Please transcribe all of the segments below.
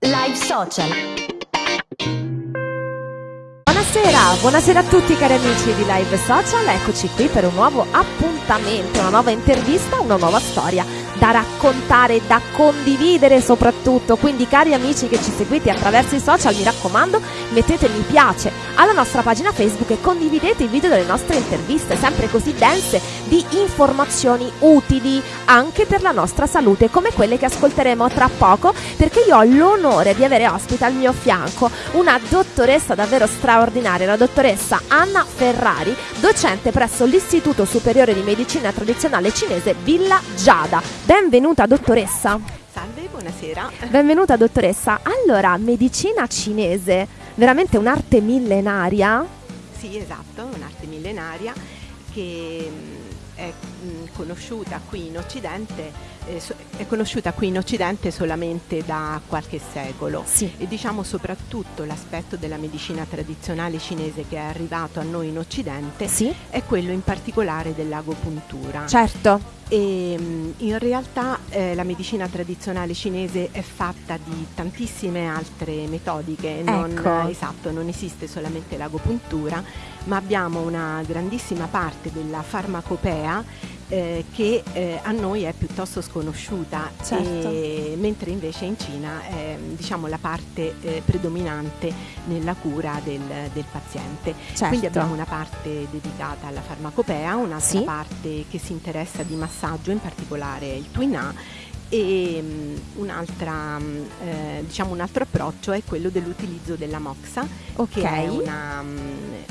Live Social. Buonasera, buonasera a tutti cari amici di Live Social, eccoci qui per un nuovo appuntamento, una nuova intervista, una nuova storia da raccontare, da condividere soprattutto. Quindi cari amici che ci seguite attraverso i social, mi raccomando, mettete mi piace alla nostra pagina Facebook e condividete i video delle nostre interviste, sempre così dense di informazioni utili anche per la nostra salute, come quelle che ascolteremo tra poco, perché io ho l'onore di avere ospite al mio fianco una dottoressa davvero straordinaria, la dottoressa Anna Ferrari, docente presso l'Istituto Superiore di Medicina Tradizionale Cinese Villa Giada. Benvenuta dottoressa. Salve, buonasera. Benvenuta dottoressa. Allora, medicina cinese, veramente un'arte millenaria? Sì, esatto, un'arte millenaria che mh, è mh, conosciuta qui in Occidente, è conosciuta qui in Occidente solamente da qualche secolo Sì. e diciamo soprattutto l'aspetto della medicina tradizionale cinese che è arrivato a noi in Occidente Sì? è quello in particolare dell'agopuntura. Certo. E mh, in realtà eh, la medicina tradizionale cinese è fatta di tantissime altre metodiche, non, Ecco. esatto, non esiste solamente l'agopuntura, ma abbiamo una grandissima parte della farmacopea eh, che eh, a noi è piuttosto sconosciuta, Certo. e- mentre invece in Cina è diciamo, la parte eh, predominante nella cura del, del paziente. Certo. Quindi abbiamo una parte dedicata alla farmacopea, un'altra Sì. parte che si interessa di massaggio, in particolare il Twin A, e un'altra, mm, eh, diciamo un altro approccio è quello dell'utilizzo della moxa, Ok. che è una, mm,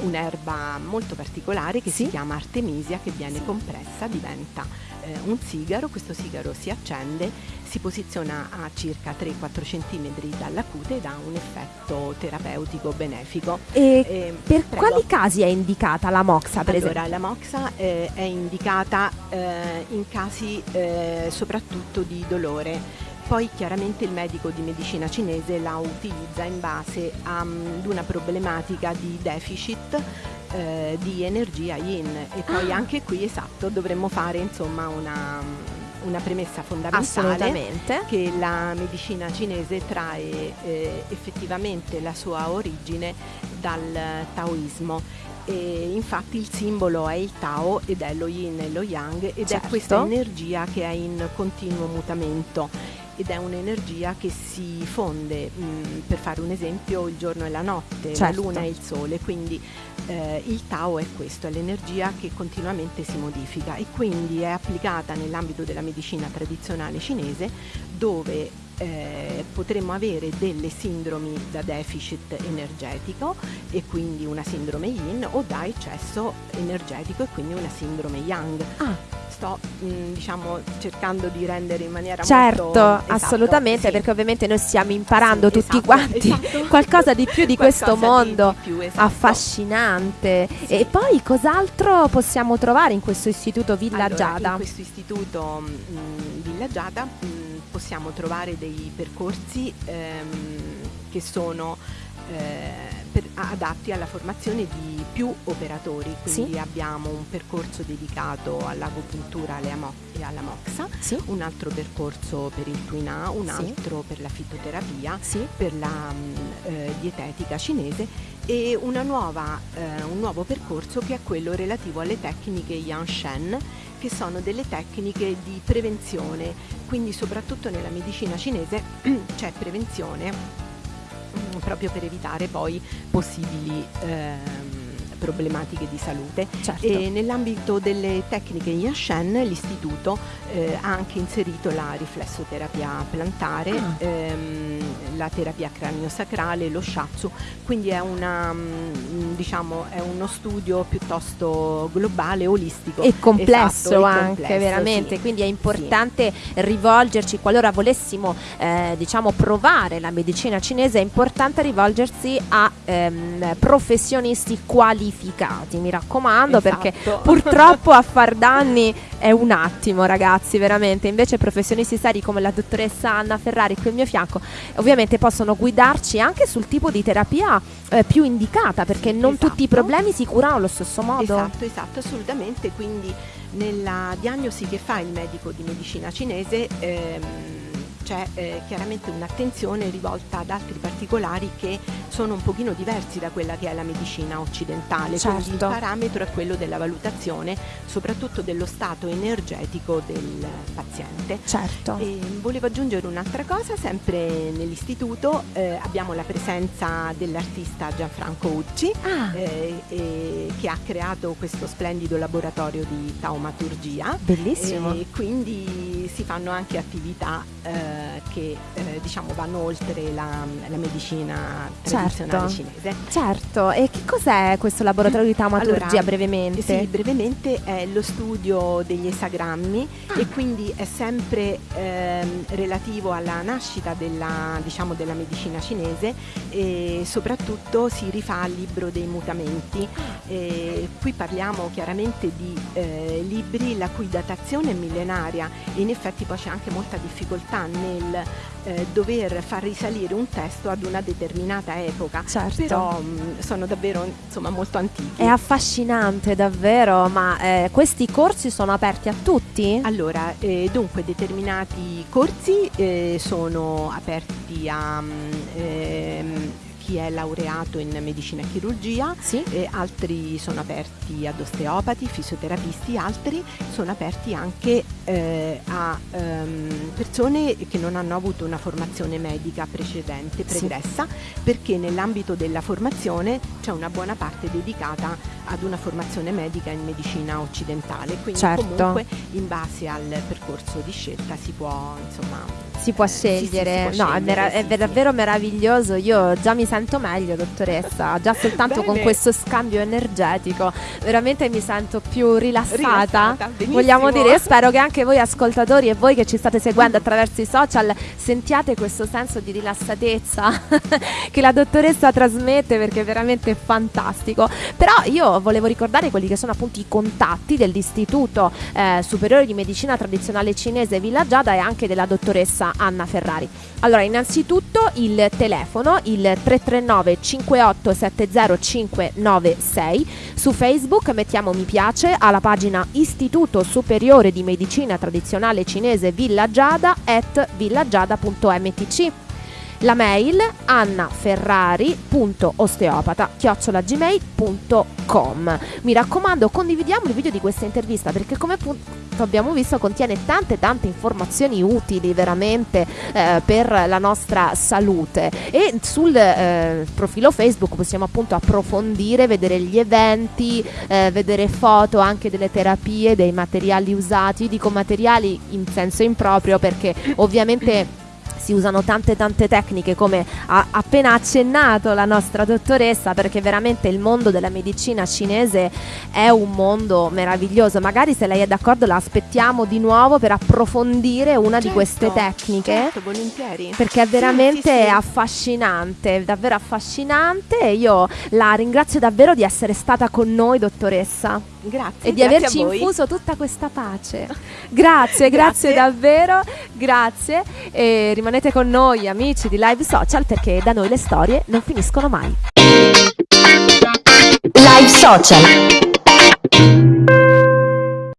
un'erba molto particolare che Sì. si chiama artemisia, che viene compressa, diventa eh, un sigaro, questo sigaro si accende, si posiziona a circa 3-4 cm dalla cute ed ha un effetto terapeutico benefico. E Eh, per prego. quali casi è indicata la moxa, per Allora, esempio? la moxa eh, è indicata eh, in casi eh, soprattutto di dolore. Poi chiaramente il medico di medicina cinese la utilizza in base mm, ad una problematica di deficit eh, di energia yin e poi Ah. anche qui esatto dovremmo fare insomma una, una premessa fondamentale che la medicina cinese trae eh, effettivamente la sua origine dal taoismo. E infatti il simbolo è il Tao ed è lo yin e lo yang ed Certo. è questa energia che è in continuo mutamento ed è un'energia che si fonde, mh, per fare un esempio, il giorno e la notte, Certo. la luna e il sole, quindi eh, il Tao è questo, è l'energia che continuamente si modifica e quindi è applicata nell'ambito della medicina tradizionale cinese dove eh, potremmo avere delle sindromi da deficit energetico e quindi una sindrome yin o da eccesso energetico e quindi una sindrome yang. Ah. Sto mh, diciamo cercando di rendere in maniera Certo, molto esatto, assolutamente, sì. perché ovviamente noi stiamo imparando Sì, tutti esatto, quanti esatto. qualcosa di più di questo mondo di più, esatto. affascinante. E poi cos'altro possiamo trovare in questo istituto Villa Allora, Giada? In questo istituto mh, Villa Giada mh, possiamo trovare dei percorsi ehm, che sono per- adatti alla formazione di più operatori, quindi Sì. abbiamo un percorso dedicato all'agopuntura e alla moxa, Sì? un altro percorso per il Twin A, un Sì. altro per la fitoterapia, per la mh, eh, dietetica cinese e una nuova, eh, un nuovo percorso che è quello relativo alle tecniche Yan Shen che sono delle tecniche di prevenzione, quindi soprattutto nella medicina cinese c'è prevenzione mm, proprio per evitare poi possibili ehm, problematiche di salute. Certo. E nell'ambito delle tecniche Yashen l'istituto eh, ha anche inserito la riflessoterapia plantare, Ah. ehm, la terapia cranio-sacrale, lo shiatsu, quindi è, una, mm, diciamo, è uno studio piuttosto globale, olistico. e complesso Esatto, anche complesso, veramente sì. quindi è importante rivolgerci qualora volessimo eh, diciamo provare la medicina cinese è importante rivolgersi a ehm, professionisti qualificati mi raccomando perché Esatto. purtroppo a far danni è un attimo ragazzi veramente invece professionisti seri come la dottoressa Anna Ferrari qui al mio fianco ovviamente possono guidarci anche sul tipo di terapia eh, più indicata perché non Esatto. tutti i problemi si curano allo stesso modo Esatto, esatto, assolutamente. Quindi nella diagnosi che fa il medico di medicina cinese ehm, c'è eh, chiaramente un'attenzione rivolta ad altri particolari che sono un pochino diversi da quella che è la medicina occidentale, Certo. quindi il parametro è quello della valutazione soprattutto dello stato energetico del paziente. Certo. E volevo aggiungere un'altra cosa, sempre nell'istituto eh, abbiamo la presenza dell'artista Gianfranco Ucci Ah, eh, eh, che ha creato questo splendido laboratorio di taumaturgia bellissimo. e quindi si fanno anche attività eh, che eh, diciamo vanno oltre la, la medicina tradizionale Certo. cinese. Certo, e che cos'è questo laboratorio di taumaturgia Allora, brevemente? Sì, brevemente è lo studio degli esagrammi Ah. e quindi è sempre ehm, relativo alla nascita della, diciamo, della medicina cinese e soprattutto si rifà al libro dei mutamenti. E qui parliamo chiaramente di eh, libri la cui datazione è millenaria e in effetti poi c'è anche molta difficoltà nel eh, dover far risalire un testo ad una determinata epoca. Certo. Però mh, sono davvero insomma molto antichi. È affascinante davvero, ma eh, questi corsi sono aperti a tutti? Allora, eh, dunque determinati corsi eh, sono aperti a mm, ehm, chi è laureato in medicina e chirurgia, Sì. eh, altri sono aperti ad osteopati, fisioterapisti, altri sono aperti anche eh, a ehm, persone che non hanno avuto una formazione medica precedente, Sì. pregressa, perché nell'ambito della formazione c'è una buona parte dedicata ad una formazione medica in medicina occidentale, quindi Certo. comunque in base al percorso di scelta si può insomma Si può eh, sì, sì, scegliere, si può no, è, scegliere, è sì, ver- sì. davvero meraviglioso. Io già mi sento meglio, dottoressa. Già soltanto con questo scambio energetico, veramente mi sento più rilassata. Rilassata. Vogliamo dire, io spero che anche voi ascoltatori e voi che ci state seguendo attraverso i social sentiate questo senso di rilassatezza che la dottoressa trasmette perché è veramente fantastico. Però io volevo ricordare quelli che sono appunto i contatti dell'Istituto eh, Superiore di Medicina Tradizionale Cinese Villa Giada e anche della dottoressa Anna Ferrari. Allora, innanzitutto il telefono, il 339 5870 596. Su Facebook mettiamo mi piace alla pagina Istituto Superiore di Medicina Tradizionale Cinese Villa Giada at villagiada.mtc. La mail annaferrari.osteopata chiocciolagmail.com Mi raccomando condividiamo il video di questa intervista perché come appunto abbiamo visto contiene tante tante informazioni utili veramente eh, per la nostra salute. E sul eh, profilo Facebook possiamo appunto approfondire, vedere gli eventi, eh, vedere foto anche delle terapie, dei materiali usati, dico materiali in senso improprio perché ovviamente si usano tante tante tecniche come ha appena accennato la nostra dottoressa perché veramente il mondo della medicina cinese è un mondo meraviglioso magari se lei è d'accordo la aspettiamo di nuovo per approfondire una di Certo, queste tecniche Certo, volentieri. perché è Sì, veramente sì, sì. affascinante, davvero affascinante e io la ringrazio davvero di essere stata con noi dottoressa Grazie. e di grazie averci infuso tutta questa pace. Grazie, grazie Grazie. davvero, grazie e rimanete con noi amici di Live Social perché da noi le storie non finiscono mai. Live Social.